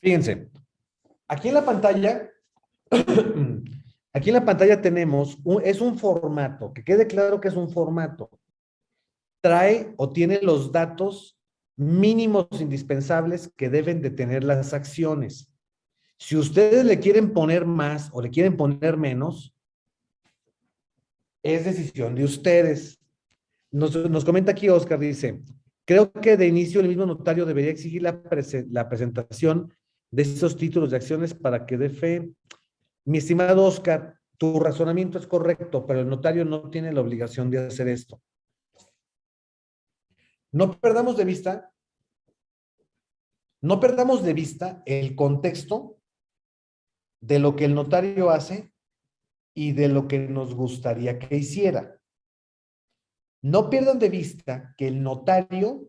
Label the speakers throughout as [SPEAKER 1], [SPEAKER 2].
[SPEAKER 1] Fíjense, aquí en la pantalla, aquí en la pantalla tenemos, un, es un formato, que quede claro que es un formato. Trae o tiene los datos mínimos indispensables que deben de tener las acciones. Si ustedes le quieren poner más o le quieren poner menos, es decisión de ustedes. Nos, nos comenta aquí Oscar, dice, creo que de inicio el mismo notario debería exigir la, prese, la presentación de esos títulos de acciones para que dé fe. Mi estimado Oscar, tu razonamiento es correcto, pero el notario no tiene la obligación de hacer esto. No perdamos de vista, no perdamos de vista el contexto de lo que el notario hace y de lo que nos gustaría que hiciera. No pierdan de vista que el notario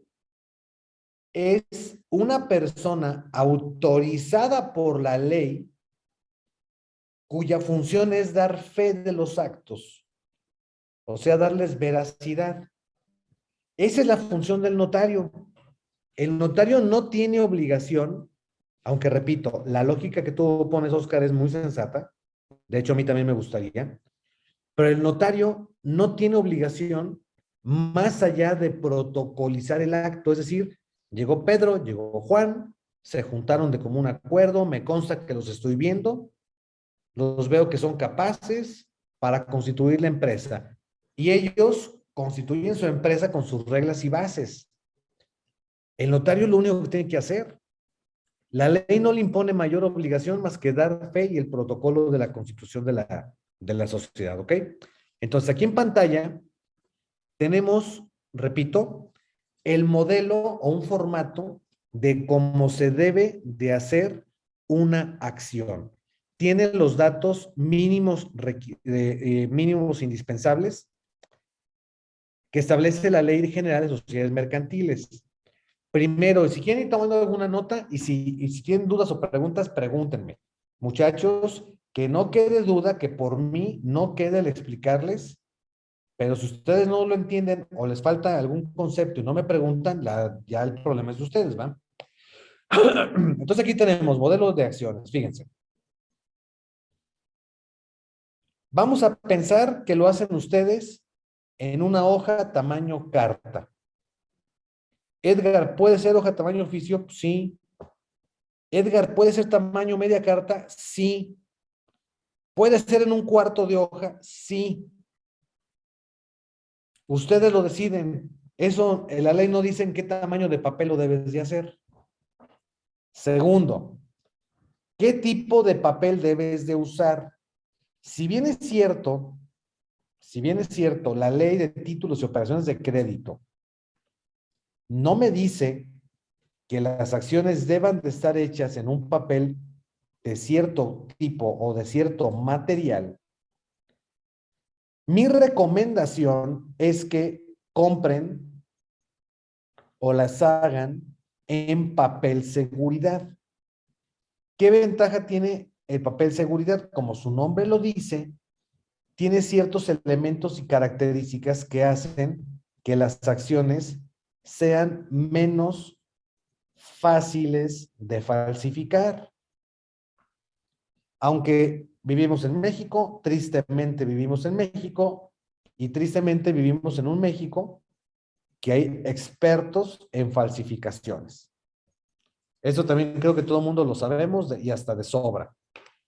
[SPEAKER 1] es una persona autorizada por la ley cuya función es dar fe de los actos, o sea, darles veracidad. Esa es la función del notario. El notario no tiene obligación, aunque repito, la lógica que tú pones, Oscar, es muy sensata, de hecho a mí también me gustaría, pero el notario no tiene obligación más allá de protocolizar el acto, es decir, Llegó Pedro, llegó Juan, se juntaron de común acuerdo, me consta que los estoy viendo, los veo que son capaces para constituir la empresa. Y ellos constituyen su empresa con sus reglas y bases. El notario lo único que tiene que hacer. La ley no le impone mayor obligación más que dar fe y el protocolo de la constitución de la, de la sociedad, ¿ok? Entonces aquí en pantalla tenemos, repito, el modelo o un formato de cómo se debe de hacer una acción. Tiene los datos mínimos, eh, mínimos indispensables que establece la Ley General de Sociedades Mercantiles. Primero, si quieren ir tomando alguna nota y si, y si tienen dudas o preguntas, pregúntenme. Muchachos, que no quede duda que por mí no quede el explicarles pero si ustedes no lo entienden o les falta algún concepto y no me preguntan, ya el problema es de ustedes, ¿va? Entonces aquí tenemos modelos de acciones, fíjense. Vamos a pensar que lo hacen ustedes en una hoja tamaño carta. Edgar, ¿puede ser hoja tamaño oficio? Sí. Edgar, ¿puede ser tamaño media carta? Sí. ¿Puede ser en un cuarto de hoja? Sí. Ustedes lo deciden. Eso, en la ley no dice en qué tamaño de papel lo debes de hacer. Segundo, ¿qué tipo de papel debes de usar? Si bien es cierto, si bien es cierto, la ley de títulos y operaciones de crédito no me dice que las acciones deban de estar hechas en un papel de cierto tipo o de cierto material, mi recomendación es que compren o las hagan en papel seguridad. ¿Qué ventaja tiene el papel seguridad? Como su nombre lo dice, tiene ciertos elementos y características que hacen que las acciones sean menos fáciles de falsificar. Aunque vivimos en México, tristemente vivimos en México y tristemente vivimos en un México que hay expertos en falsificaciones. Eso también creo que todo el mundo lo sabemos y hasta de sobra.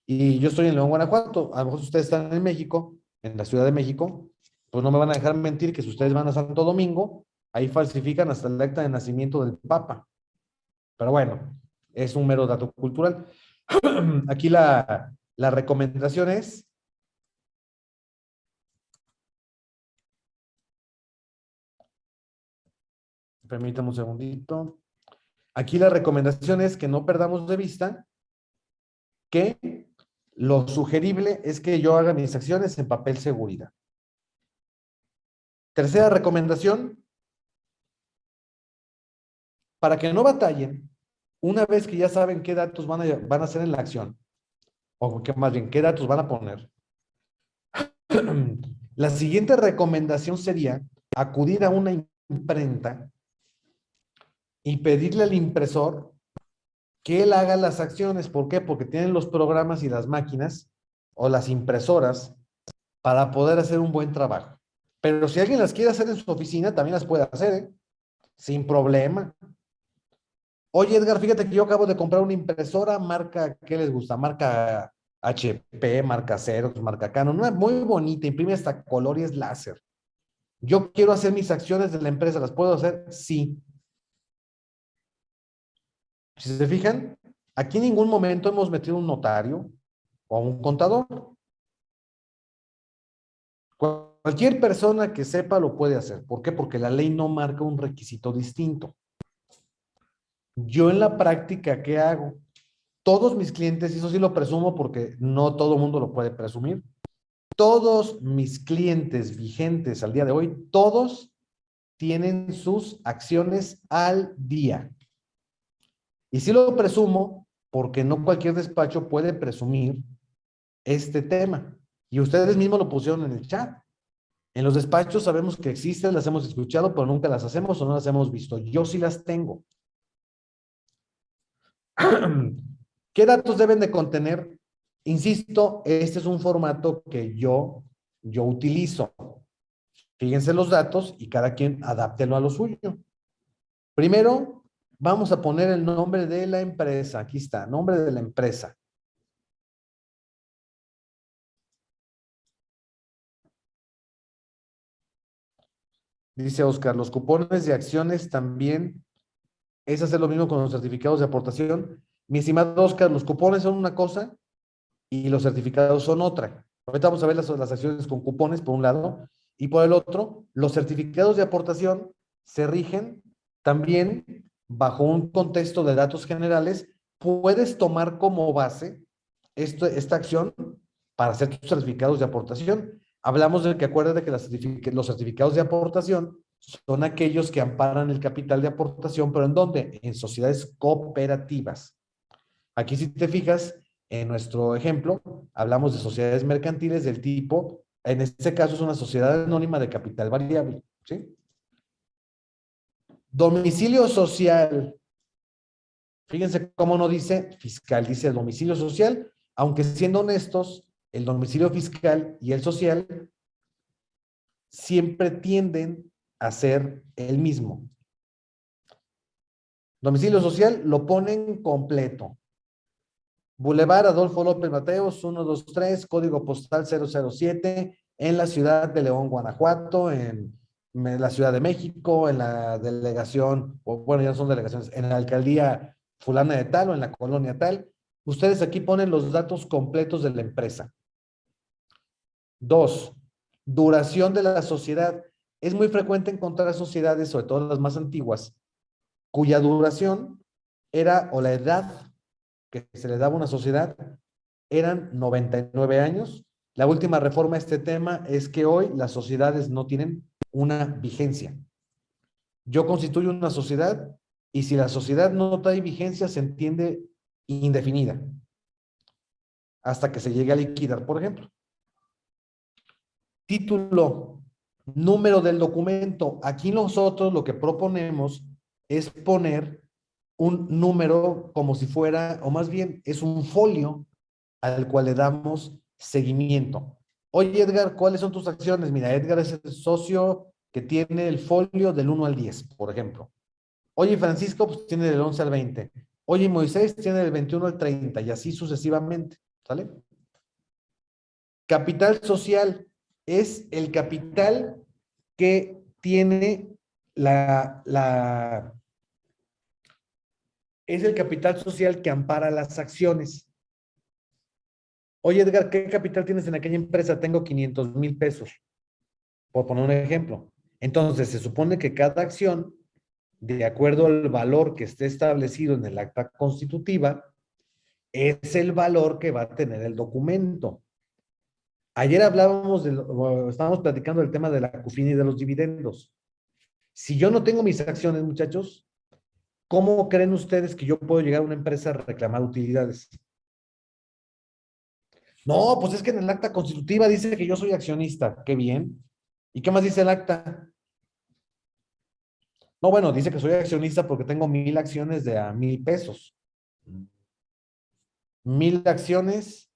[SPEAKER 1] Y yo estoy en León, Guanajuato. A lo mejor ustedes están en México, en la Ciudad de México, pues no me van a dejar mentir que si ustedes van a Santo Domingo, ahí falsifican hasta el acta de nacimiento del Papa. Pero bueno, es un mero dato cultural. Aquí la, la recomendación es Permítame un segundito. Aquí la recomendación es que no perdamos de vista que lo sugerible es que yo haga mis acciones en papel seguridad. Tercera recomendación. Para que no batallen, una vez que ya saben qué datos van a, van a hacer en la acción, o qué más bien, qué datos van a poner. La siguiente recomendación sería acudir a una imprenta y pedirle al impresor que él haga las acciones. ¿Por qué? Porque tienen los programas y las máquinas o las impresoras para poder hacer un buen trabajo. Pero si alguien las quiere hacer en su oficina, también las puede hacer, ¿eh? Sin problema. Oye, Edgar, fíjate que yo acabo de comprar una impresora marca, ¿qué les gusta? Marca HP, marca Xerox, marca Canon, una muy bonita, imprime hasta color y es láser. Yo quiero hacer mis acciones de la empresa, ¿las puedo hacer? Sí. Si se fijan, aquí en ningún momento hemos metido un notario o un contador. Cualquier persona que sepa lo puede hacer. ¿Por qué? Porque la ley no marca un requisito distinto. Yo en la práctica, ¿qué hago? Todos mis clientes, y eso sí lo presumo porque no todo mundo lo puede presumir, todos mis clientes vigentes al día de hoy, todos tienen sus acciones al día. Y sí lo presumo porque no cualquier despacho puede presumir este tema. Y ustedes mismos lo pusieron en el chat. En los despachos sabemos que existen, las hemos escuchado, pero nunca las hacemos o no las hemos visto. Yo sí las tengo. ¿Qué datos deben de contener? Insisto, este es un formato que yo, yo utilizo. Fíjense los datos y cada quien adáptelo a lo suyo. Primero, vamos a poner el nombre de la empresa. Aquí está, nombre de la empresa. Dice Oscar, los cupones de acciones también es hacer lo mismo con los certificados de aportación. Mi estimado Oscar, los cupones son una cosa y los certificados son otra. Ahorita vamos a ver las, las acciones con cupones por un lado y por el otro, los certificados de aportación se rigen también bajo un contexto de datos generales. Puedes tomar como base esta acción para hacer tus certificados de aportación Hablamos de que acuérdate que los certificados de aportación son aquellos que amparan el capital de aportación, pero ¿en dónde? En sociedades cooperativas. Aquí si te fijas, en nuestro ejemplo, hablamos de sociedades mercantiles del tipo, en este caso es una sociedad anónima de capital variable, ¿sí? Domicilio social. Fíjense cómo no dice fiscal, dice domicilio social, aunque siendo honestos, el domicilio fiscal y el social siempre tienden a ser el mismo. Domicilio social lo ponen completo. Boulevard Adolfo López Mateos, 123, código postal 007, en la ciudad de León, Guanajuato, en, la Ciudad de México, en la delegación, o bueno, ya son delegaciones, en la alcaldía fulana de tal o en la colonia tal. Ustedes aquí ponen los datos completos de la empresa. Dos, duración de la sociedad. Es muy frecuente encontrar sociedades, sobre todo las más antiguas, cuya duración era, o la edad que se le daba a una sociedad, eran 99 años. La última reforma a este tema es que hoy las sociedades no tienen una vigencia. Yo constituyo una sociedad y si la sociedad no trae vigencia se entiende indefinida hasta que se llegue a liquidar, por ejemplo. Título, número del documento. Aquí nosotros lo que proponemos es poner un número como si fuera, o más bien es un folio al cual le damos seguimiento. Oye, Edgar, ¿cuáles son tus acciones? Mira, Edgar es el socio que tiene el folio del 1 al 10, por ejemplo. Oye, Francisco, pues tiene del 11 al 20. Oye, Moisés tiene del 21 al 30 y así sucesivamente, ¿sale? Capital social es el capital que tiene la, la, es el capital social que ampara las acciones. Oye, Edgar, ¿qué capital tienes en aquella empresa? Tengo 500 mil pesos, por poner un ejemplo. Entonces, se supone que cada acción, de acuerdo al valor que esté establecido en el acta constitutiva, es el valor que va a tener el documento. Ayer hablábamos, de, estábamos platicando del tema de la CUFIN y de los dividendos. Si yo no tengo mis acciones, muchachos, ¿cómo creen ustedes que yo puedo llegar a una empresa a reclamar utilidades? No, pues es que en el acta constitutiva dice que yo soy accionista. Qué bien. ¿Y qué más dice el acta? No, bueno, dice que soy accionista porque tengo mil acciones de a mil pesos. mil acciones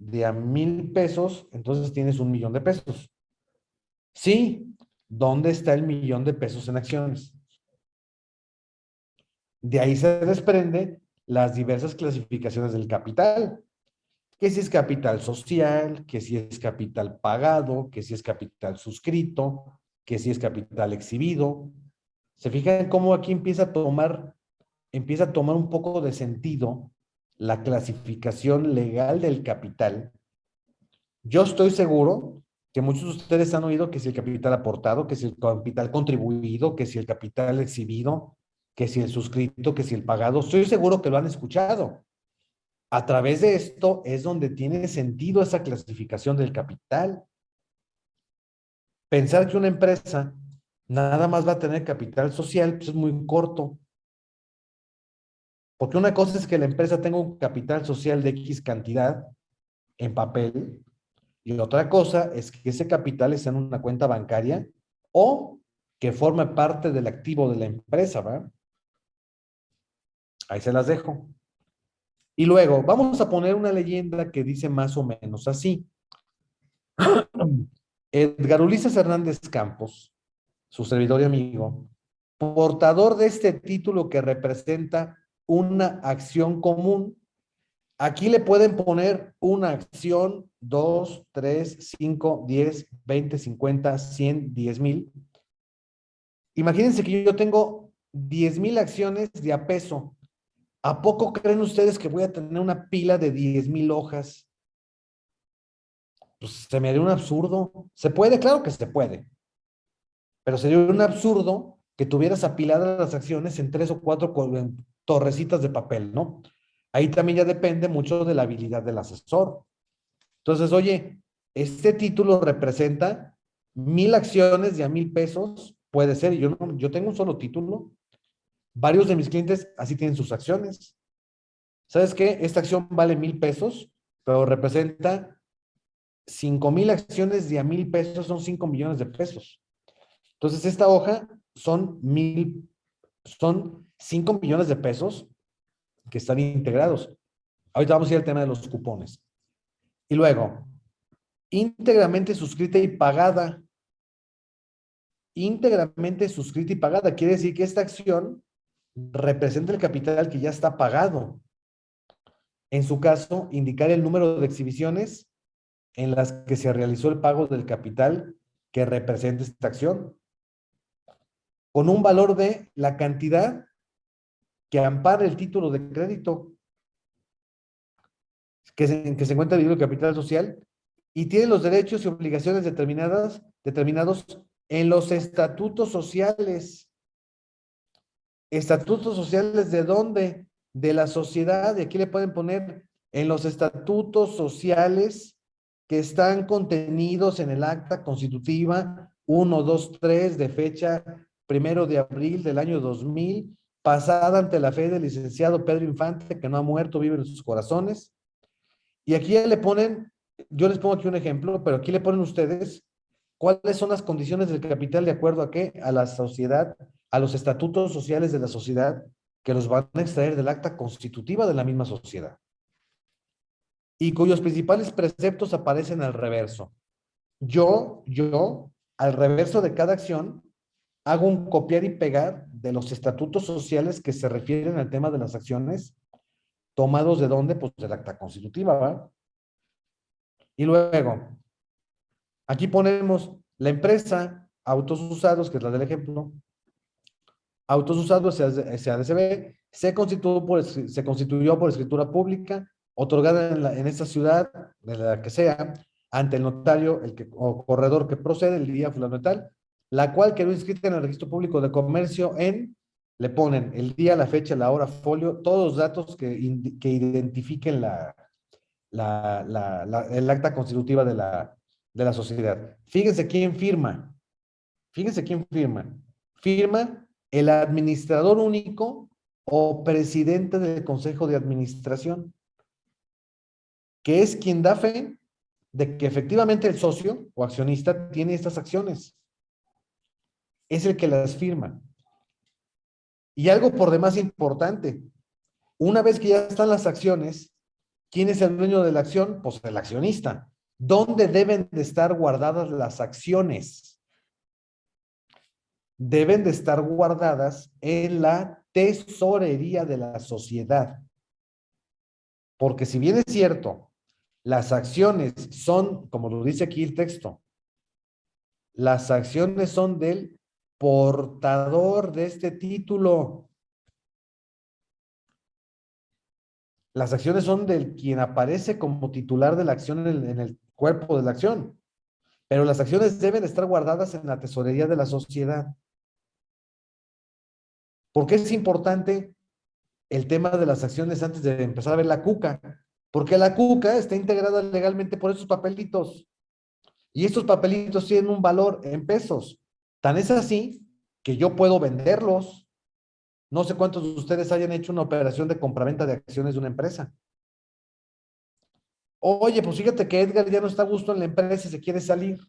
[SPEAKER 1] de a mil pesos, entonces tienes un millón de pesos. Sí, ¿dónde está el millón de pesos en acciones? De ahí se desprende las diversas clasificaciones del capital. Que si es capital social, que si es capital pagado, que si es capital suscrito, que si es capital exhibido. Se fijan cómo aquí empieza a tomar, empieza a tomar un poco de sentido la clasificación legal del capital. Yo estoy seguro que muchos de ustedes han oído que si el capital aportado, que si el capital contribuido, que si el capital exhibido, que si el suscrito, que si el pagado. Estoy seguro que lo han escuchado. A través de esto es donde tiene sentido esa clasificación del capital. Pensar que una empresa nada más va a tener capital social pues es muy corto. Porque una cosa es que la empresa tenga un capital social de X cantidad en papel y otra cosa es que ese capital esté en una cuenta bancaria o que forme parte del activo de la empresa, ¿verdad? Ahí se las dejo. Y luego, vamos a poner una leyenda que dice más o menos así. Edgar Ulises Hernández Campos, su servidor y amigo, portador de este título que representa una acción común. Aquí le pueden poner una acción, dos, tres, cinco, diez, veinte, cincuenta, cien, diez mil. Imagínense que yo tengo diez mil acciones de a peso. ¿A poco creen ustedes que voy a tener una pila de diez mil hojas? Pues se me haría un absurdo. ¿Se puede? Claro que se puede. Pero sería un absurdo que tuvieras apiladas las acciones en tres o cuatro torrecitas de papel, ¿no? Ahí también ya depende mucho de la habilidad del asesor. Entonces, oye, este título representa mil acciones de a mil pesos, puede ser, yo, tengo un solo título, Varios de mis clientes así tienen sus acciones. ¿Sabes qué? Esta acción vale mil pesos, pero representa cinco mil acciones de a mil pesos, son cinco millones de pesos. Entonces, esta hoja son mil, son cinco millones de pesos que están integrados. Ahorita vamos a ir al tema de los cupones. Y luego, íntegramente suscrita y pagada. Íntegramente suscrita y pagada. Quiere decir que esta acción representa el capital que ya está pagado. En su caso, indicar el número de exhibiciones en las que se realizó el pago del capital que representa esta acción, con un valor de la cantidad que ampara el título de crédito que se, que se encuentra dividido el capital social y tiene los derechos y obligaciones determinadas, determinados en los estatutos sociales Estatutos sociales de dónde? De la sociedad. Y aquí le pueden poner en los estatutos sociales que están contenidos en el acta constitutiva 1, 2, 3 de fecha primero de abril del año 2000, pasada ante la fe del licenciado Pedro Infante, que no ha muerto, vive en sus corazones. Y aquí le ponen, yo les pongo aquí un ejemplo, pero aquí le ponen ustedes cuáles son las condiciones del capital de acuerdo a qué? A la sociedad a los estatutos sociales de la sociedad que los van a extraer del acta constitutiva de la misma sociedad y cuyos principales preceptos aparecen al reverso. Yo, yo, al reverso de cada acción, hago un copiar y pegar de los estatutos sociales que se refieren al tema de las acciones, tomados de dónde? Pues del acta constitutiva, ¿va? Y luego, aquí ponemos la empresa, autos usados, que es la del ejemplo, Autos Usados SADCB se constituyó por, se constituyó por escritura pública otorgada en, la, en esta ciudad, de la que sea, ante el notario el o corredor que procede el día fundamental, la cual quedó inscrita en el registro público de comercio en, le ponen el día, la fecha, la hora, folio, todos los datos que, que identifiquen la, la, la, el acta constitutiva de la, de la sociedad. Fíjense quién firma. Fíjense quién firma. Firma el administrador único o presidente del consejo de administración, que es quien da fe de que efectivamente el socio o accionista tiene estas acciones. Es el que las firma. Y algo por demás importante, una vez que ya están las acciones, ¿Quién es el dueño de la acción? Pues el accionista. ¿Dónde deben de estar guardadas las acciones? Deben de estar guardadas en la tesorería de la sociedad. Porque si bien es cierto, las acciones son, como lo dice aquí el texto, las acciones son del portador de este título. Las acciones son del quien aparece como titular de la acción en el, cuerpo de la acción. Pero las acciones deben estar guardadas en la tesorería de la sociedad. ¿Por qué es importante el tema de las acciones antes de empezar a ver la cuca? Porque la cuca está integrada legalmente por esos papelitos. Y estos papelitos tienen un valor en pesos. Tan es así que yo puedo venderlos. No sé cuántos de ustedes hayan hecho una operación de compraventa de acciones de una empresa. Oye, pues fíjate que Edgar ya no está a gusto en la empresa y se quiere salir.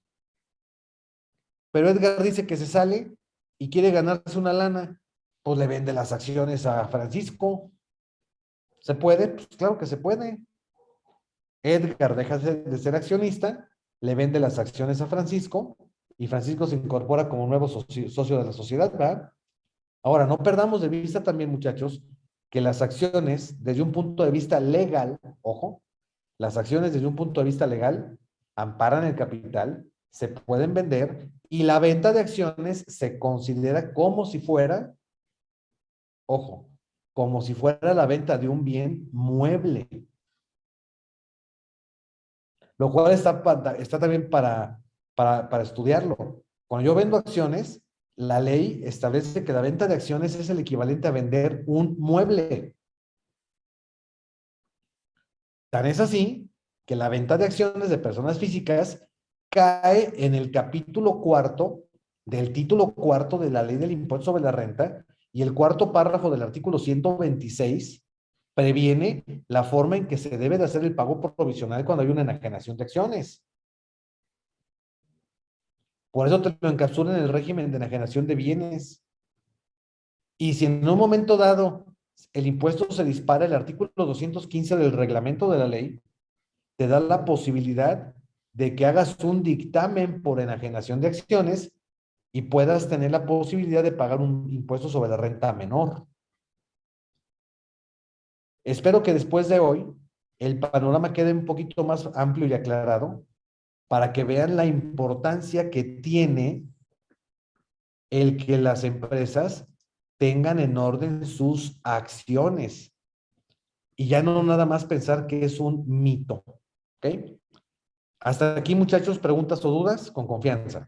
[SPEAKER 1] Pero Edgar dice que se sale y quiere ganarse una lana. Pues le vende las acciones a Francisco. ¿Se puede? Pues claro que se puede. Edgar deja de ser accionista, le vende las acciones a Francisco y Francisco se incorpora como nuevo socio, de la sociedad, ¿verdad? Ahora, no perdamos de vista también, muchachos, que las acciones, desde un punto de vista legal, ojo, las acciones desde un punto de vista legal amparan el capital, se pueden vender y la venta de acciones se considera como si fuera, ojo, como si fuera la venta de un bien mueble. Lo cual está, está también para, para, para estudiarlo. Cuando yo vendo acciones, la ley establece que la venta de acciones es el equivalente a vender un mueble. Tan es así que la venta de acciones de personas físicas cae en el capítulo cuarto del título cuarto de la ley del impuesto sobre la renta y el cuarto párrafo del artículo 126 previene la forma en que se debe de hacer el pago provisional cuando hay una enajenación de acciones. Por eso te lo encapsulan en el régimen de enajenación de bienes. Y si en un momento dado el impuesto se dispara, el artículo 215 del reglamento de la ley te da la posibilidad de que hagas un dictamen por enajenación de acciones y puedas tener la posibilidad de pagar un impuesto sobre la renta menor. Espero que después de hoy el panorama quede un poquito más amplio y aclarado para que vean la importancia que tiene el que las empresas tengan en orden sus acciones. Y ya no nada más pensar que es un mito. ¿Ok? Hasta aquí, muchachos, preguntas o dudas con confianza.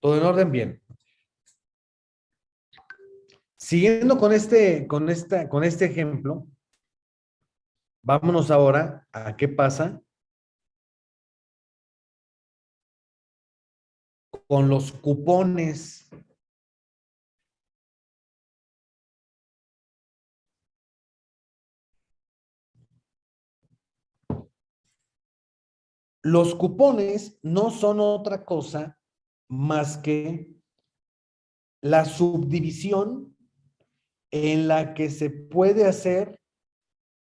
[SPEAKER 1] Todo en orden, bien. Siguiendo con este, con esta, con este ejemplo, vámonos ahora a qué pasa con los cupones. Los cupones no son otra cosa más que la subdivisión en la que se puede hacer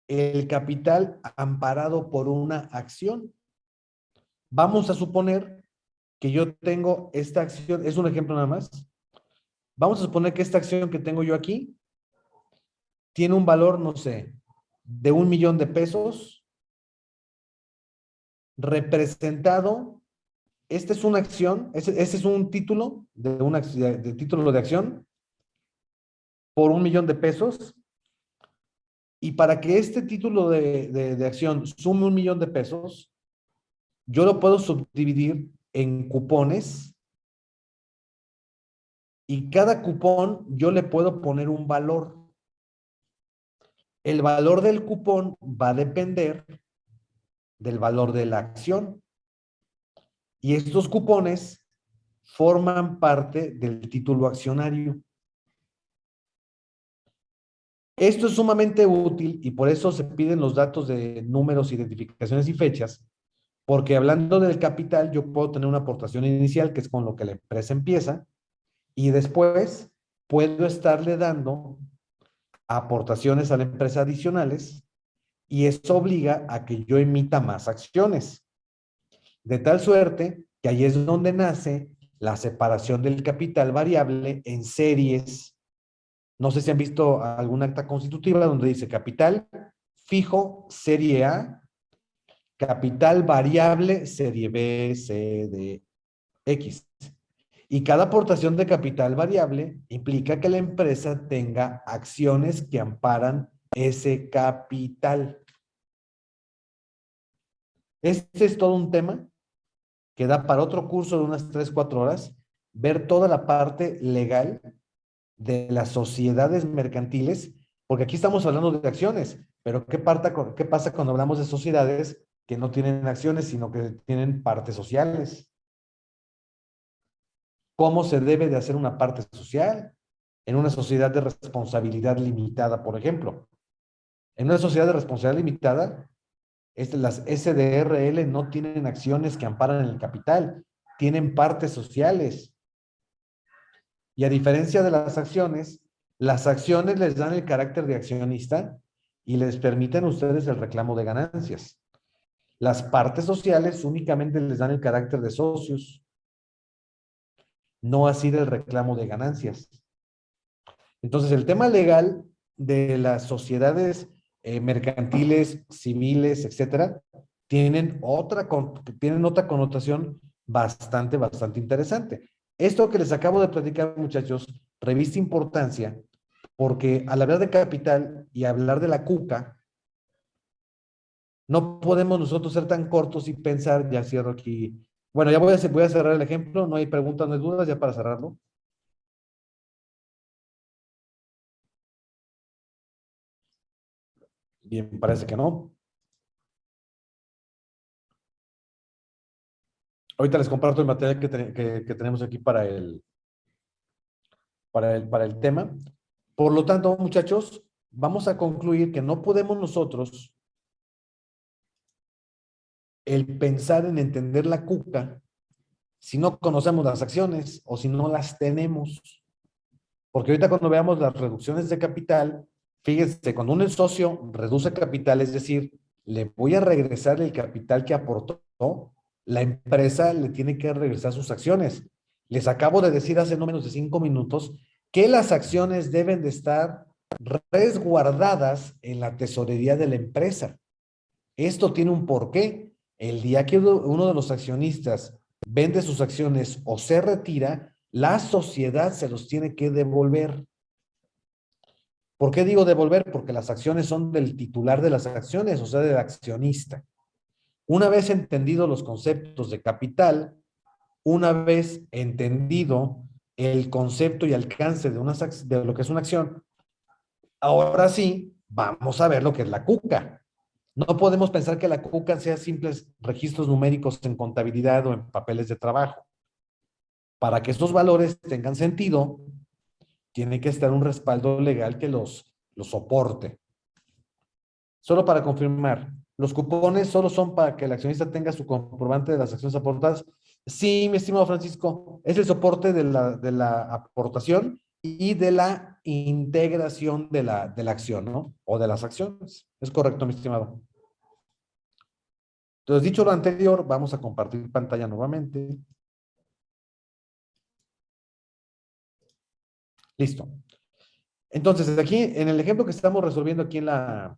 [SPEAKER 1] el capital amparado por una acción. Vamos a suponer que yo tengo esta acción, es un ejemplo nada más. Vamos a suponer que esta acción que tengo yo aquí tiene un valor, no sé, de un millón de pesos representado esta es una acción, ese, es un título de, una, de título de acción por un millón de pesos. Y para que este título de, de acción sume un millón de pesos, yo lo puedo subdividir en cupones y cada cupón yo le puedo poner un valor. El valor del cupón va a depender del valor de la acción. Y estos cupones forman parte del título accionario. Esto es sumamente útil y por eso se piden los datos de números, identificaciones y fechas, porque hablando del capital, yo puedo tener una aportación inicial, que es con lo que la empresa empieza, y después puedo estarle dando aportaciones a la empresa adicionales y eso obliga a que yo emita más acciones. De tal suerte que ahí es donde nace la separación del capital variable en series. No sé si han visto alguna acta constitutiva donde dice capital fijo serie A, capital variable serie B, C, D, X. Y cada aportación de capital variable implica que la empresa tenga acciones que amparan ese capital. Este es todo un tema que da para otro curso de unas 3, 4 horas, ver toda la parte legal de las sociedades mercantiles, porque aquí estamos hablando de acciones, pero ¿qué, ¿qué pasa cuando hablamos de sociedades que no tienen acciones, sino que tienen partes sociales? ¿Cómo se debe de hacer una parte social? En una sociedad de responsabilidad limitada, por ejemplo. En una sociedad de responsabilidad limitada, las SDRL no tienen acciones que amparan el capital, tienen partes sociales. Y a diferencia de las acciones, las acciones les dan el carácter de accionista y les permiten a ustedes el reclamo de ganancias. Las partes sociales únicamente les dan el carácter de socios, no así del reclamo de ganancias. Entonces, el tema legal de las sociedades eh, mercantiles, civiles, etcétera, tienen otra, tienen otra connotación bastante, bastante interesante. Esto que les acabo de platicar, muchachos, revista importancia, porque al hablar de capital y hablar de la cuca, no podemos nosotros ser tan cortos y pensar, ya cierro aquí. Bueno, ya voy a, voy a cerrar el ejemplo, no hay preguntas, no hay dudas, ya para cerrarlo. Bien, parece que no. Ahorita les comparto el material que, tenemos aquí para el, para, el, para el tema. Por lo tanto, muchachos, vamos a concluir que no podemos nosotros el pensar en entender la cuca si no conocemos las acciones o si no las tenemos. Porque ahorita cuando veamos las reducciones de capital, Fíjense, cuando un socio reduce capital, es decir, le voy a regresar el capital que aportó, la empresa le tiene que regresar sus acciones. Les acabo de decir hace no menos de cinco minutos que las acciones deben de estar resguardadas en la tesorería de la empresa. Esto tiene un porqué. El día que uno de los accionistas vende sus acciones o se retira, la sociedad se los tiene que devolver. ¿Por qué digo devolver? Porque las acciones son del titular de las acciones, o sea, del accionista. Una vez entendido los conceptos de capital, una vez entendido el concepto y alcance de, de lo que es una acción, ahora sí, vamos a ver lo que es la cuca. No podemos pensar que la cuca sea simples registros numéricos en contabilidad o en papeles de trabajo. Para que estos valores tengan sentido, tiene que estar un respaldo legal que los, los soporte. Solo para confirmar, ¿los cupones solo son para que el accionista tenga su comprobante de las acciones aportadas? Sí, mi estimado Francisco, es el soporte de la, de la aportación y de la integración de la, de la acción, ¿no? O de las acciones. Es correcto, mi estimado. Entonces, dicho lo anterior, vamos a compartir pantalla nuevamente. Listo. Entonces, aquí, en el ejemplo que estamos resolviendo aquí en la,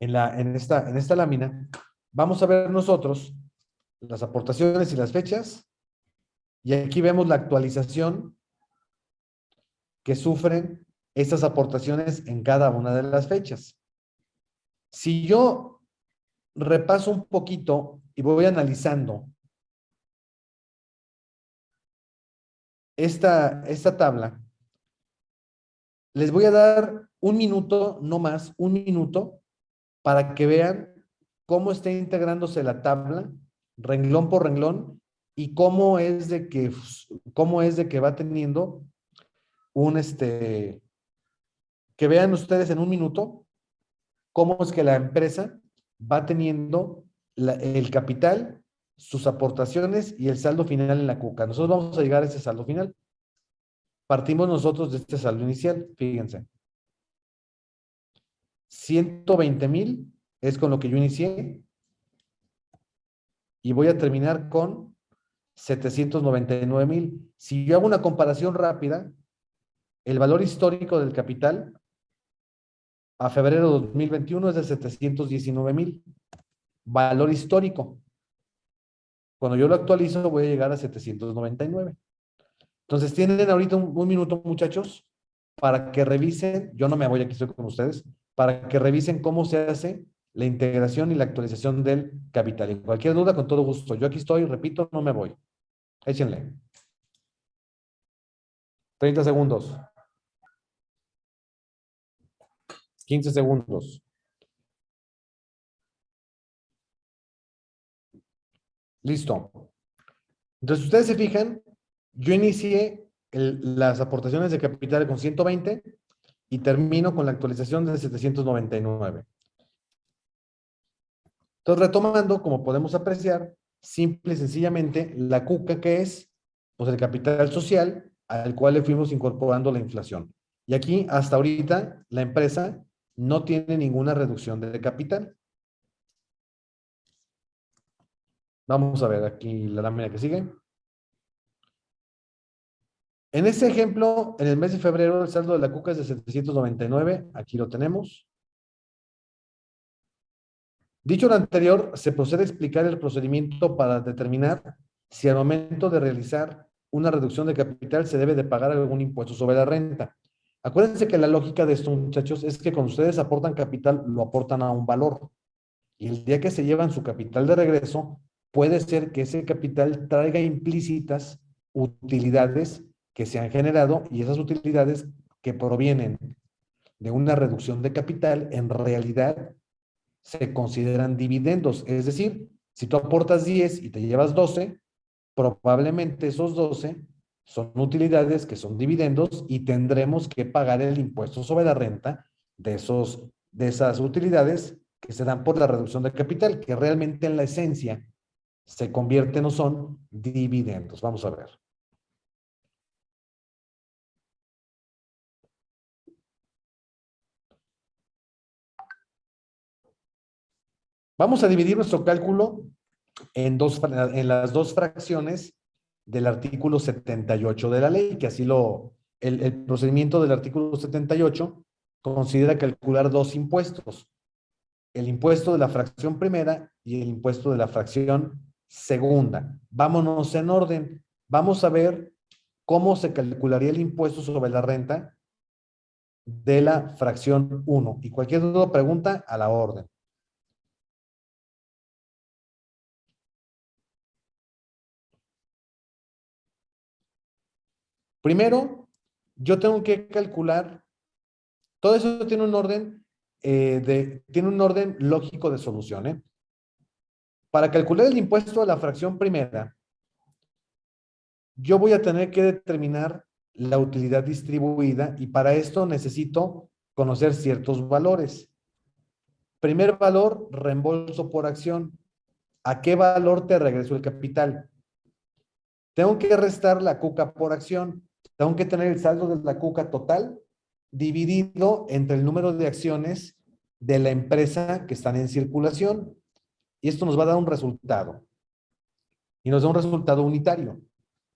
[SPEAKER 1] en la, en esta, en esta lámina, vamos a ver nosotros las aportaciones y las fechas. Y aquí vemos la actualización que sufren estas aportaciones en cada una de las fechas. Si yo repaso un poquito y voy analizando esta, esta tabla, les voy a dar un minuto, no más, un minuto, para que vean cómo está integrándose la tabla, renglón por renglón, y cómo es de que, cómo es de que va teniendo un, este, que vean ustedes en un minuto cómo es que la empresa va teniendo el capital, sus aportaciones y el saldo final en la cuca. Nosotros vamos a llegar a ese saldo final. Partimos nosotros de este saldo inicial, fíjense. 120 mil es con lo que yo inicié. Y voy a terminar con 799 mil. Si yo hago una comparación rápida, el valor histórico del capital a febrero de 2021 es de 719 mil. Valor histórico. Cuando yo lo actualizo voy a llegar a 799. Entonces tienen ahorita un, minuto muchachos para que revisen, yo no me voy aquí estoy con ustedes, para que revisen cómo se hace la integración y la actualización del capital. Y cualquier duda, con todo gusto. Yo aquí estoy, repito, no me voy. Échenle. 30 segundos. 15 segundos. Listo. Entonces, ustedes se fijan, yo inicié las aportaciones de capital con 120 y termino con la actualización de 799. Entonces, retomando, como podemos apreciar, simple y sencillamente, la cuca que es, pues el capital social al cual le fuimos incorporando la inflación. Y aquí, hasta ahorita, la empresa no tiene ninguna reducción de capital. Vamos a ver aquí la lámina que sigue. En este ejemplo, en el mes de febrero, el saldo de la cuca es de 799. Aquí lo tenemos. Dicho lo anterior, se procede a explicar el procedimiento para determinar si al momento de realizar una reducción de capital se debe de pagar algún impuesto sobre la renta. Acuérdense que la lógica de estos muchachos es que cuando ustedes aportan capital, lo aportan a un valor. Y el día que se llevan su capital de regreso, puede ser que ese capital traiga implícitas utilidades que se han generado y esas utilidades que provienen de una reducción de capital en realidad se consideran dividendos. Es decir, si tú aportas 10 y te llevas 12, probablemente esos 12 son utilidades que son dividendos y tendremos que pagar el impuesto sobre la renta de, esos, de esas utilidades que se dan por la reducción de capital, que realmente en la esencia se convierten o son dividendos. Vamos a ver. Vamos a dividir nuestro cálculo en, las dos fracciones del artículo 78 de la ley, que así lo, el, el procedimiento del artículo 78 considera calcular dos impuestos, el impuesto de la fracción primera y el impuesto de la fracción segunda. Vámonos en orden. Vamos a ver cómo se calcularía el impuesto sobre la renta de la fracción 1. Y cualquier duda o pregunta, a la orden. Primero, yo tengo que calcular, todo eso tiene un orden, eh, de, tiene un orden lógico de solución. ¿eh? Para calcular el impuesto a la fracción primera, yo voy a tener que determinar la utilidad distribuida y para esto necesito conocer ciertos valores. Primer valor, reembolso por acción. ¿A qué valor te regreso el capital? Tengo que restar la cuca por acción. Tengo que tener el saldo de la cuca total dividido entre el número de acciones de la empresa que están en circulación. Y esto nos va a dar un resultado. Y nos da un resultado unitario.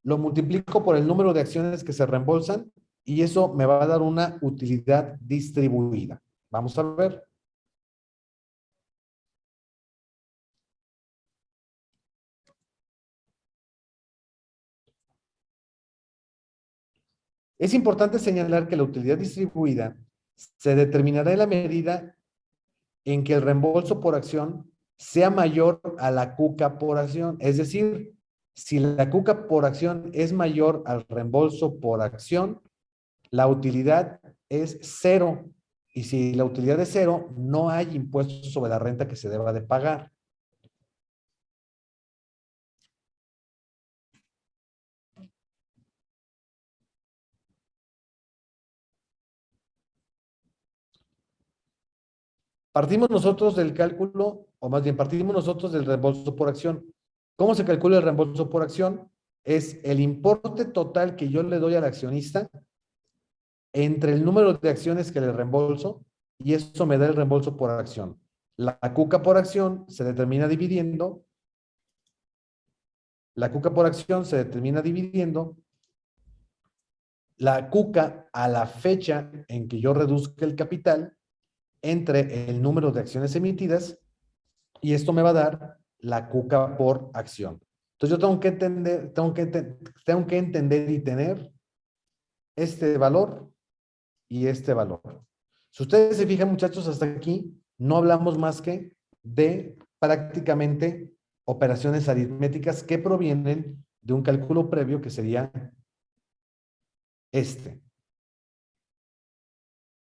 [SPEAKER 1] Lo multiplico por el número de acciones que se reembolsan y eso me va a dar una utilidad distribuida. Vamos a ver. Es importante señalar que la utilidad distribuida se determinará en la medida en que el reembolso por acción sea mayor a la cuca por acción. Es decir, si la cuca por acción es mayor al reembolso por acción, la utilidad es cero. Y si la utilidad es cero, no hay impuestos sobre la renta que se deba de pagar. Partimos nosotros del cálculo, o más bien partimos nosotros del reembolso por acción. ¿Cómo se calcula el reembolso por acción? Es el importe total que yo le doy al accionista entre el número de acciones que le reembolso y eso me da el reembolso por acción. La cuca por acción se determina dividiendo. La cuca por acción se determina dividiendo la cuca a la fecha en que yo reduzca el capital entre el número de acciones emitidas y esto me va a dar la cuca por acción. Entonces yo tengo que entender, tengo que, tengo que entender y tener este valor y este valor. Si ustedes se fijan, muchachos, hasta aquí no hablamos más que de prácticamente operaciones aritméticas que provienen de un cálculo previo que sería este.